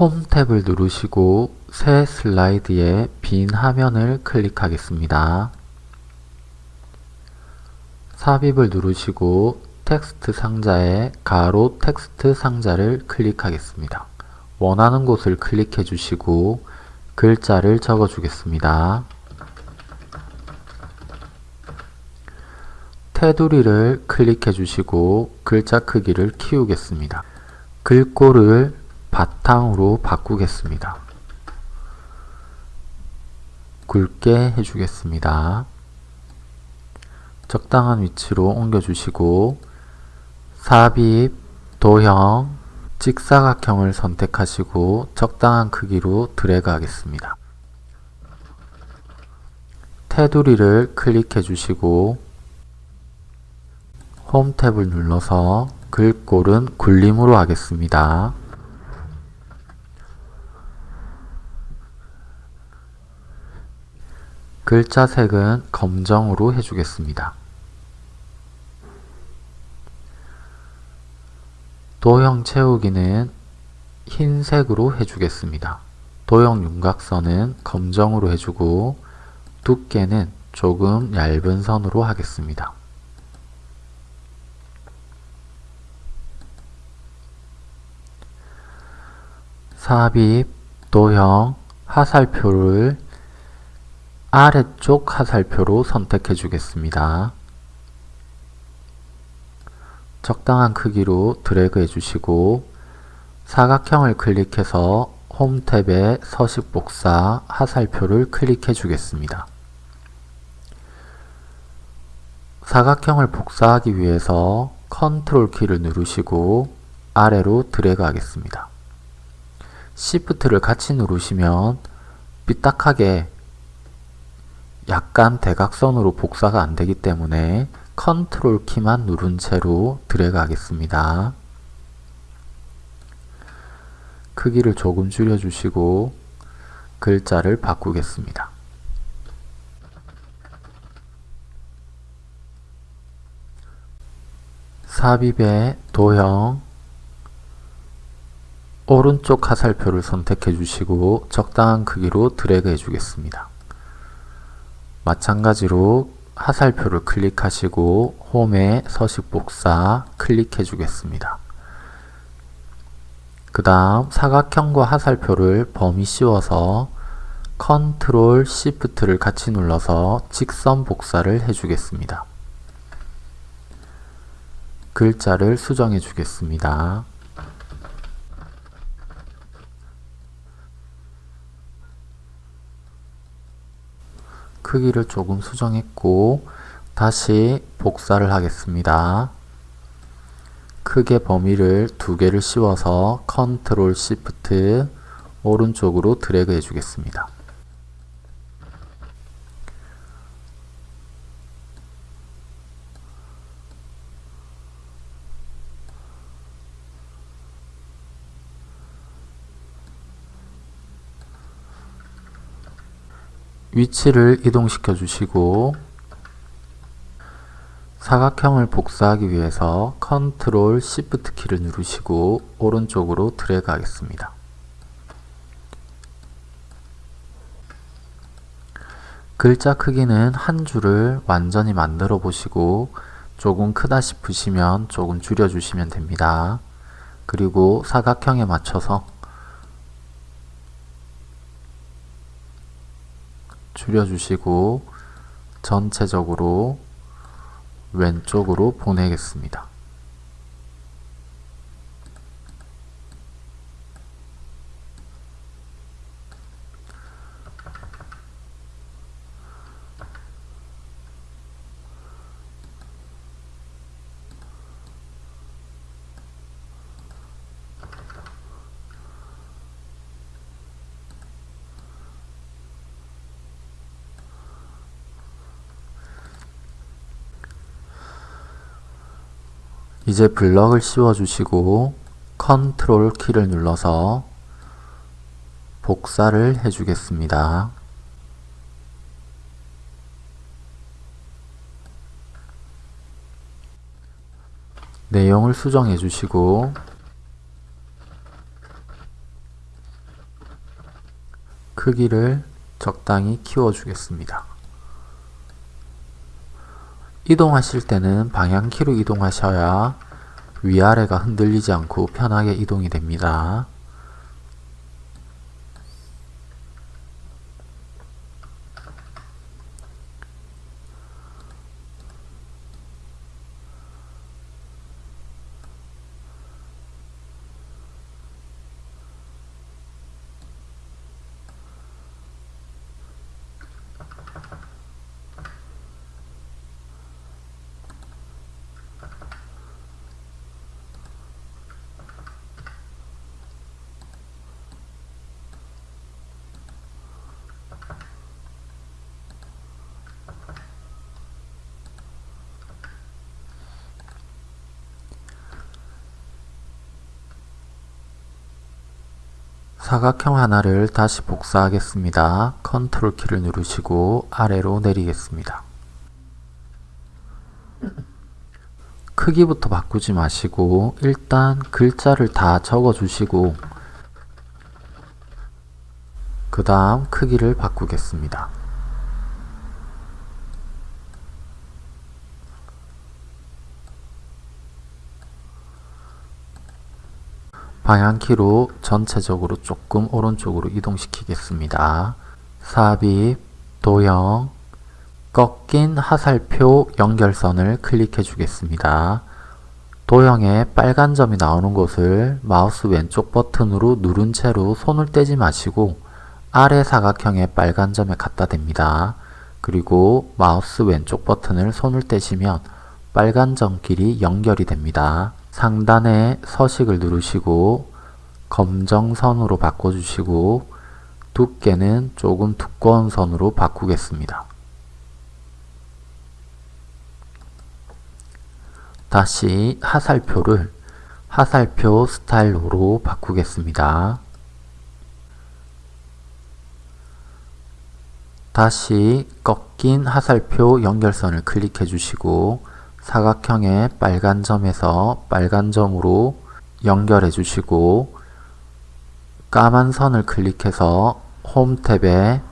홈 탭을 누르시고 새 슬라이드의 빈 화면을 클릭하겠습니다. 삽입을 누르시고 텍스트 상자에 가로 텍스트 상자를 클릭하겠습니다. 원하는 곳을 클릭해 주시고 글자를 적어 주겠습니다. 테두리를 클릭해 주시고 글자 크기를 키우겠습니다. 글꼴을 바탕으로 바꾸겠습니다. 굵게 해주겠습니다. 적당한 위치로 옮겨주시고 삽입, 도형, 직사각형을 선택하시고 적당한 크기로 드래그 하겠습니다. 테두리를 클릭해 주시고 홈 탭을 눌러서 글꼴은 굴림으로 하겠습니다. 글자 색은 검정으로 해주겠습니다. 도형 채우기는 흰색으로 해주겠습니다. 도형 윤곽선은 검정으로 해주고 두께는 조금 얇은 선으로 하겠습니다. 삽입, 도형, 화살표를 아래쪽 화살표로 선택해 주겠습니다. 적당한 크기로 드래그 해주시고 사각형을 클릭해서 홈 탭에 서식 복사 화살표를 클릭해 주겠습니다. 사각형을 복사하기 위해서 컨트롤 키를 누르시고 아래로 드래그 하겠습니다. Shift를 같이 누르시면 삐딱하게 약간 대각선으로 복사가 안되기 때문에 컨트롤 키만 누른 채로 드래그 하겠습니다. 크기를 조금 줄여주시고 글자를 바꾸겠습니다. 삽입의 도형 오른쪽 화살표를 선택해 주시고 적당한 크기로 드래그 해 주겠습니다. 마찬가지로 화살표를 클릭하시고 홈에 서식 복사 클릭해 주겠습니다. 그 다음 사각형과 화살표를 범위 씌워서 컨트롤 시프트를 같이 눌러서 직선 복사를 해주겠습니다. 글자를 수정해 주겠습니다. 크기를 조금 수정했고 다시 복사를 하겠습니다. 크게 범위를 두 개를 씌워서 컨트롤 시프트 오른쪽으로 드래그 해주겠습니다. 위치를 이동시켜 주시고 사각형을 복사하기 위해서 컨트롤 시프트 키를 누르시고 오른쪽으로 드래그 하겠습니다. 글자 크기는 한 줄을 완전히 만들어 보시고 조금 크다 싶으시면 조금 줄여 주시면 됩니다. 그리고 사각형에 맞춰서 줄여주시고 전체적으로 왼쪽으로 보내겠습니다. 이제 블럭을 씌워 주시고 컨트롤 키를 눌러서 복사를 해 주겠습니다. 내용을 수정해 주시고 크기를 적당히 키워주겠습니다. 이동하실 때는 방향키로 이동하셔야 위아래가 흔들리지 않고 편하게 이동이 됩니다. 사각형 하나를 다시 복사하겠습니다. 컨트롤 키를 누르시고 아래로 내리겠습니다. 크기부터 바꾸지 마시고 일단 글자를 다 적어 주시고 그 다음 크기를 바꾸겠습니다. 방향키로 전체적으로 조금 오른쪽으로 이동시키겠습니다. 삽입, 도형, 꺾인 하살표 연결선을 클릭해 주겠습니다. 도형에 빨간 점이 나오는 곳을 마우스 왼쪽 버튼으로 누른 채로 손을 떼지 마시고 아래 사각형의 빨간 점에 갖다 댑니다. 그리고 마우스 왼쪽 버튼을 손을 떼시면 빨간 점끼리 연결이 됩니다. 상단에 서식을 누르시고 검정 선으로 바꿔주시고 두께는 조금 두꺼운 선으로 바꾸겠습니다. 다시 하살표를 하살표 스타일로 바꾸겠습니다. 다시 꺾인 하살표 연결선을 클릭해 주시고 사각형의 빨간 점에서 빨간 점으로 연결해 주시고 까만 선을 클릭해서 홈 탭에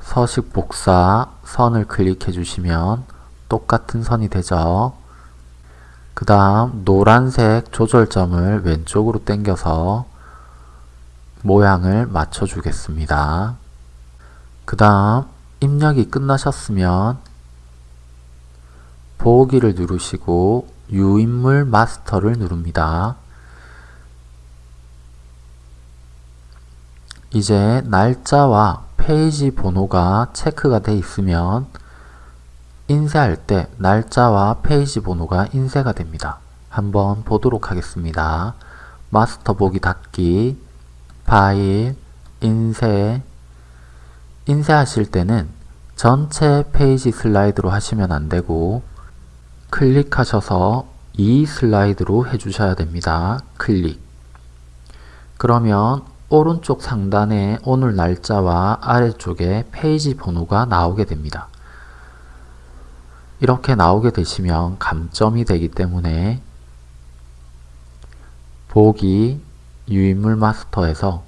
서식 복사 선을 클릭해 주시면 똑같은 선이 되죠. 그 다음 노란색 조절점을 왼쪽으로 당겨서 모양을 맞춰 주겠습니다. 그 다음 입력이 끝나셨으면 보기를 누르시고 유인물 마스터를 누릅니다. 이제 날짜와 페이지 번호가 체크가 되어 있으면 인쇄할 때 날짜와 페이지 번호가 인쇄가 됩니다. 한번 보도록 하겠습니다. 마스터 보기 닫기, 파일, 인쇄 인쇄하실 때는 전체 페이지 슬라이드로 하시면 안되고 클릭하셔서 이 슬라이드로 해주셔야 됩니다. 클릭 그러면 오른쪽 상단에 오늘 날짜와 아래쪽에 페이지 번호가 나오게 됩니다. 이렇게 나오게 되시면 감점이 되기 때문에 보기 유인물 마스터에서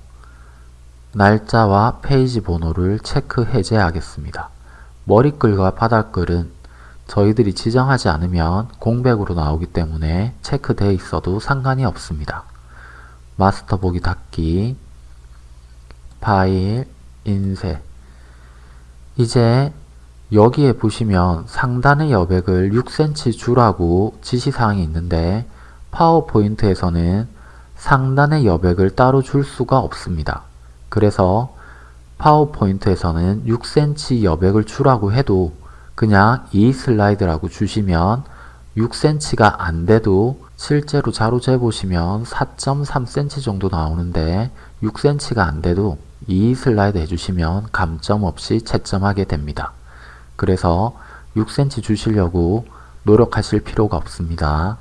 날짜와 페이지 번호를 체크 해제하겠습니다. 머리글과 바닥글은 저희들이 지정하지 않으면 공백으로 나오기 때문에 체크되어 있어도 상관이 없습니다. 마스터 보기 닫기 파일 인쇄 이제 여기에 보시면 상단의 여백을 6cm 주라고 지시사항이 있는데 파워포인트에서는 상단의 여백을 따로 줄 수가 없습니다. 그래서 파워포인트에서는 6cm 여백을 주라고 해도 그냥 이 슬라이드라고 주시면 6cm가 안 돼도 실제로 자로 재보시면 4.3cm 정도 나오는데 6cm가 안 돼도 이 슬라이드 해주시면 감점 없이 채점하게 됩니다. 그래서 6cm 주시려고 노력하실 필요가 없습니다.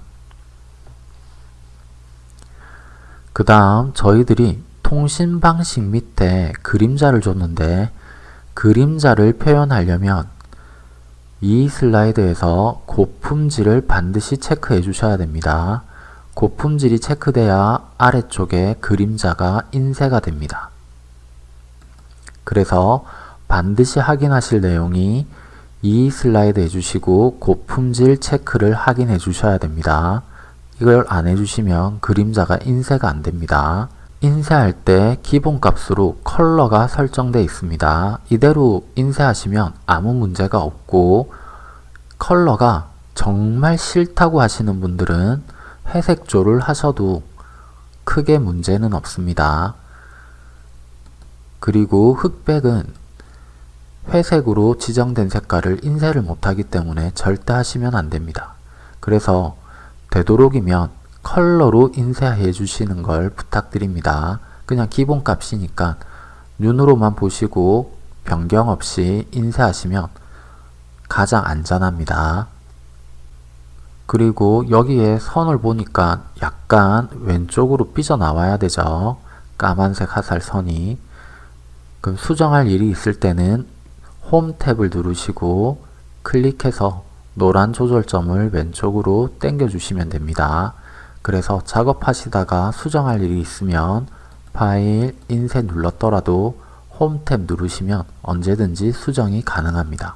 그 다음 저희들이 통신 방식 밑에 그림자를 줬는데 그림자를 표현하려면 이 슬라이드에서 고품질을 반드시 체크해 주셔야 됩니다. 고품질이 체크돼야 아래쪽에 그림자가 인쇄가 됩니다. 그래서 반드시 확인하실 내용이 이 슬라이드 해주시고 고품질 체크를 확인해 주셔야 됩니다. 이걸 안 해주시면 그림자가 인쇄가 안 됩니다. 인쇄할 때 기본값으로 컬러가 설정되어 있습니다. 이대로 인쇄하시면 아무 문제가 없고 컬러가 정말 싫다고 하시는 분들은 회색조를 하셔도 크게 문제는 없습니다. 그리고 흑백은 회색으로 지정된 색깔을 인쇄를 못하기 때문에 절대 하시면 안됩니다. 그래서 되도록이면 컬러로 인쇄해 주시는 걸 부탁드립니다. 그냥 기본값이니까 눈으로만 보시고 변경 없이 인쇄하시면 가장 안전합니다. 그리고 여기에 선을 보니까 약간 왼쪽으로 삐져나와야 되죠. 까만색 화살 선이. 그럼 수정할 일이 있을 때는 홈 탭을 누르시고 클릭해서 노란 조절점을 왼쪽으로 당겨 주시면 됩니다. 그래서 작업하시다가 수정할 일이 있으면 파일, 인쇄 눌렀더라도 홈 탭 누르시면 언제든지 수정이 가능합니다.